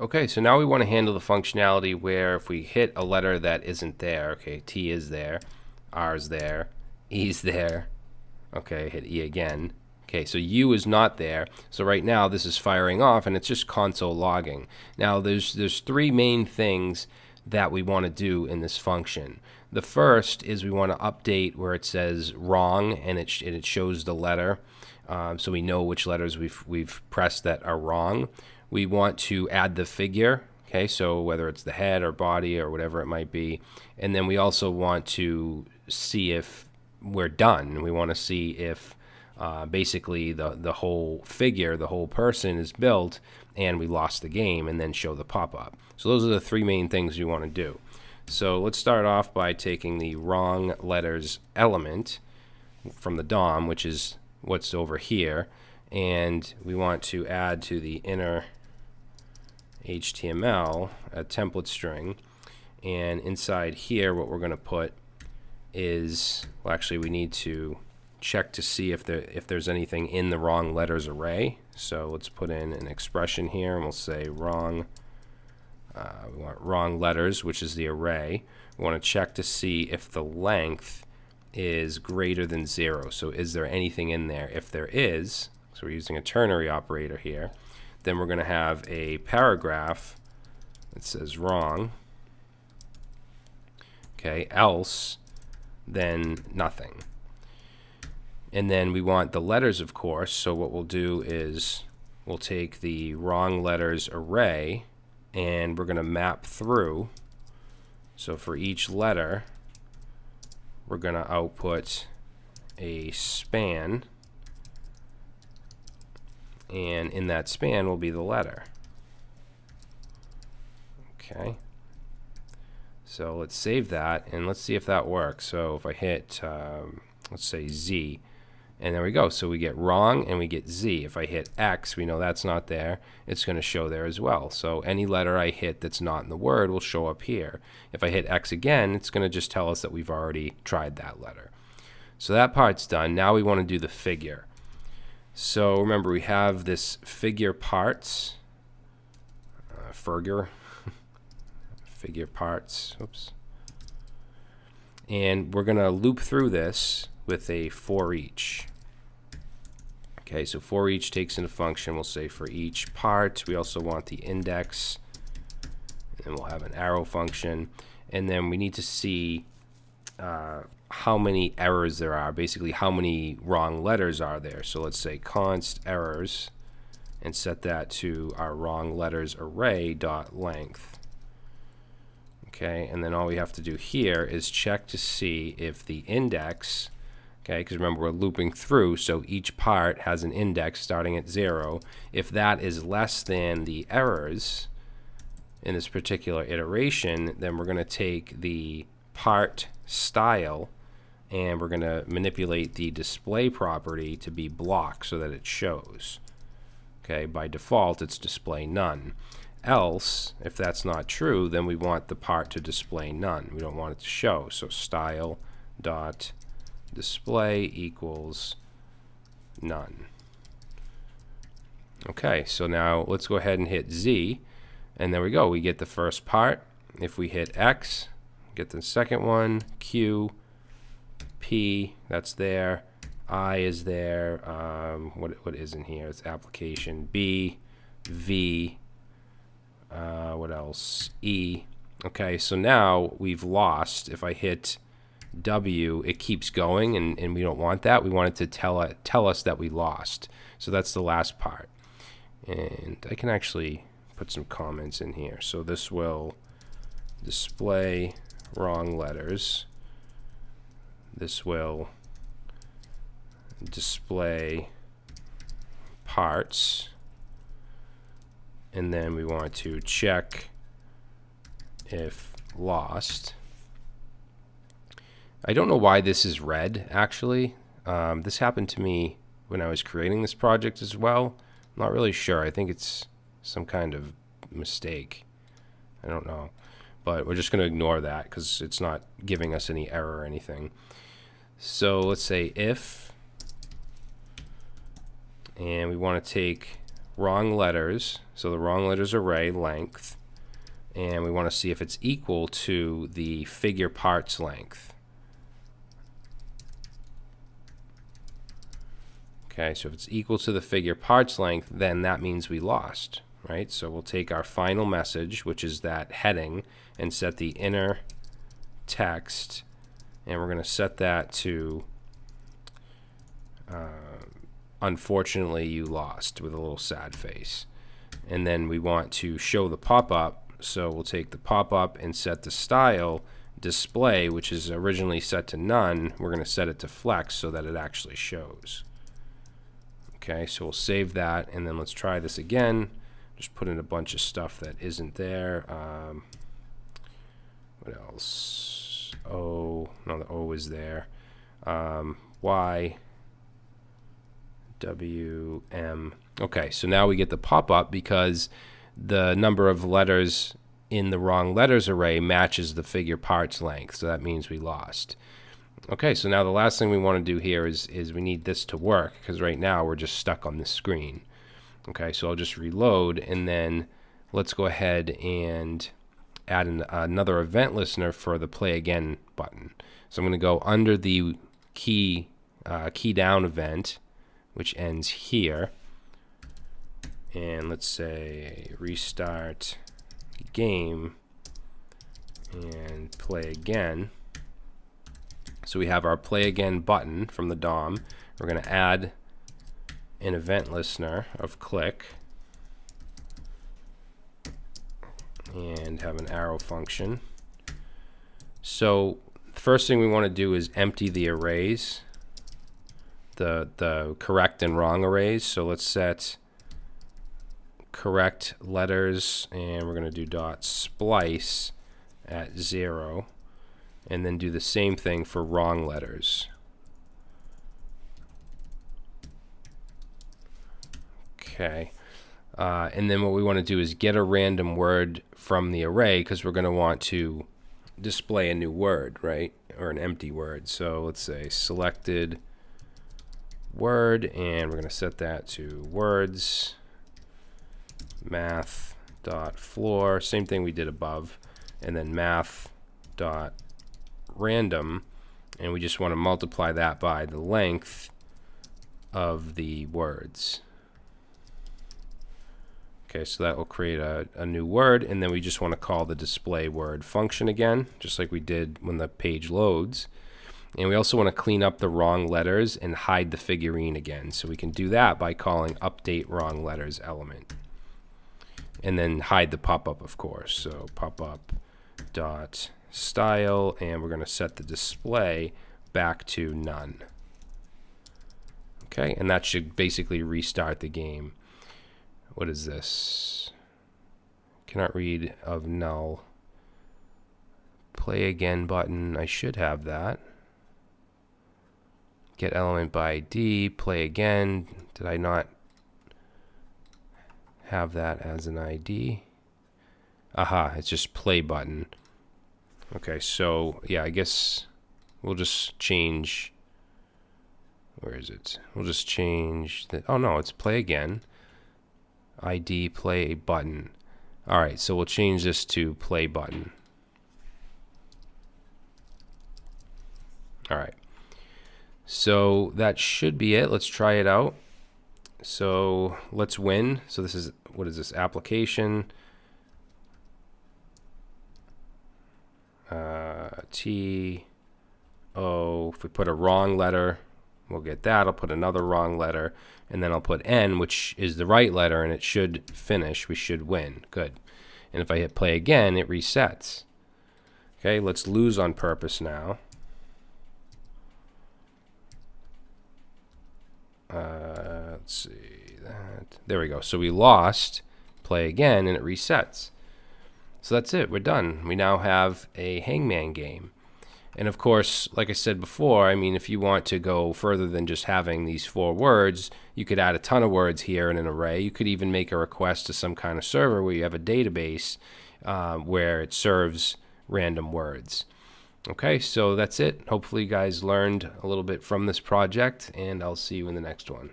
Okay, so now we want to handle the functionality where if we hit a letter that isn't there, okay, T is there, R is there, E's there, okay, hit E again. Okay, so U is not there. So right now this is firing off and it's just console logging. Now there's there's three main things that we want to do in this function. The first is we want to update where it says wrong and it, and it shows the letter um, so we know which letters we've, we've pressed that are wrong. We want to add the figure, okay, so whether it's the head or body or whatever it might be. And then we also want to see if we're done. We want to see if uh, basically the, the whole figure, the whole person is built and we lost the game and then show the pop-up. So those are the three main things you want to do. So let's start off by taking the wrong letters element from the DOM, which is what's over here and we want to add to the inner HTML a template string and inside here what we're going to put is well actually we need to check to see if there if there's anything in the wrong letters array so let's put in an expression here and we'll say wrong uh, we want wrong letters which is the array we want to check to see if the length is greater than zero. So is there anything in there? If there is, so we're using a ternary operator here, then we're going to have a paragraph that says wrong. Okay, else, then nothing. And then we want the letters, of course. So what we'll do is we'll take the wrong letters array and we're going to map through. So for each letter, we're going to output a span and in that span will be the letter okay so let's save that and let's see if that works so if I hit um, let's say Z and there we go. So we get wrong and we get Z. If I hit X, we know that's not there. It's going to show there as well. So any letter I hit that's not in the word will show up here. If I hit X again, it's going to just tell us that we've already tried that letter. So that part's done. Now we want to do the figure. So remember, we have this figure parts, uh, figure, figure parts, oops. And we're going to loop through this with a for each. Okay, so for each takes in a function, we'll say for each part. We also want the index, and we'll have an arrow function. And then we need to see uh, how many errors there are, basically how many wrong letters are there. So let's say const errors and set that to our wrong letters array dot length. Okay, and then all we have to do here is check to see if the index okay because remember we're looping through so each part has an index starting at zero if that is less than the errors in this particular iteration then we're going to take the part style and we're going to manipulate the display property to be block so that it shows okay by default it's display none else if that's not true then we want the part to display none we don't want it to show so style dot display equals none. Okay, so now let's go ahead and hit Z, and there we go. We get the first part. If we hit X, get the second one, Q, P, that's there, I is there, um, what, what is in here? It's application, B, V, uh, what else? E. Okay, so now we've lost, if I hit W, it keeps going, and, and we don't want that. We want it to tell, it, tell us that we lost. So that's the last part. And I can actually put some comments in here. So this will display wrong letters. This will display parts. And then we want to check if lost. I don't know why this is red, actually. Um, this happened to me when I was creating this project as well. I'm not really sure. I think it's some kind of mistake. I don't know. But we're just going to ignore that because it's not giving us any error or anything. So let's say if, and we want to take wrong letters, so the wrong letters array length, and we want to see if it's equal to the figure parts length. Okay, so if it's equal to the figure parts length, then that means we lost, right? So we'll take our final message, which is that heading, and set the inner text, and we're going to set that to uh, unfortunately you lost with a little sad face. And then we want to show the pop-up, so we'll take the pop-up and set the style display, which is originally set to none, we're going to set it to flex so that it actually shows. Okay, so we'll save that, and then let's try this again. Just put in a bunch of stuff that isn't there. Um, what else? O, no, the O is there. Um, y, W, M. Okay, so now we get the pop-up because the number of letters in the wrong letters array matches the figure parts length, so that means we lost. Okay, so now the last thing we want to do here is, is we need this to work because right now we're just stuck on this screen. Okay, so I'll just reload and then let's go ahead and add an, another event listener for the play again button. So I'm going to go under the key, uh, key down event, which ends here. And let's say restart game and play again. So we have our play again button from the DOM. We're going to add an event listener of click and have an arrow function. So first thing we want to do is empty the arrays, the, the correct and wrong arrays. So let's set correct letters and we're going to do dot splice at zero and then do the same thing for wrong letters. Okay. Uh, and then what we want to do is get a random word from the array because we're going to want to display a new word, right? Or an empty word. So let's say selected word and we're going to set that to words math dot floor same thing we did above and then math dot random and we just want to multiply that by the length of the words. Okay, so that will create a, a new word, and then we just want to call the display word function again, just like we did when the page loads. And we also want to clean up the wrong letters and hide the figurine again. So we can do that by calling update wrong letters element. And then hide the pop-up, of course. So pop-up dot style and we're going to set the display back to none. Okay, and that should basically restart the game. What is this? Cannot read of null. Play again button. I should have that. Get element by ID. Play again. Did I not have that as an ID? Aha, it's just play button. Okay, so yeah, I guess we'll just change. Where is it? We'll just change the. Oh no, it's play again. ID play button. All right, so we'll change this to play button. All right. So that should be it. Let's try it out. So let's win. So this is, what is this, application. uh, T, O. If we put a wrong letter, we'll get that. I'll put another wrong letter, and then I'll put N, which is the right letter, and it should finish. We should win. Good. And if I hit play again, it resets. Okay, let's lose on purpose now. Uh, let's see that. There we go. So we lost. Play again, and it resets. So that's it. We're done. We now have a hangman game. And of course, like I said before, I mean, if you want to go further than just having these four words, you could add a ton of words here in an array. You could even make a request to some kind of server where you have a database uh, where it serves random words. Okay, so that's it. Hopefully you guys learned a little bit from this project, and I'll see you in the next one.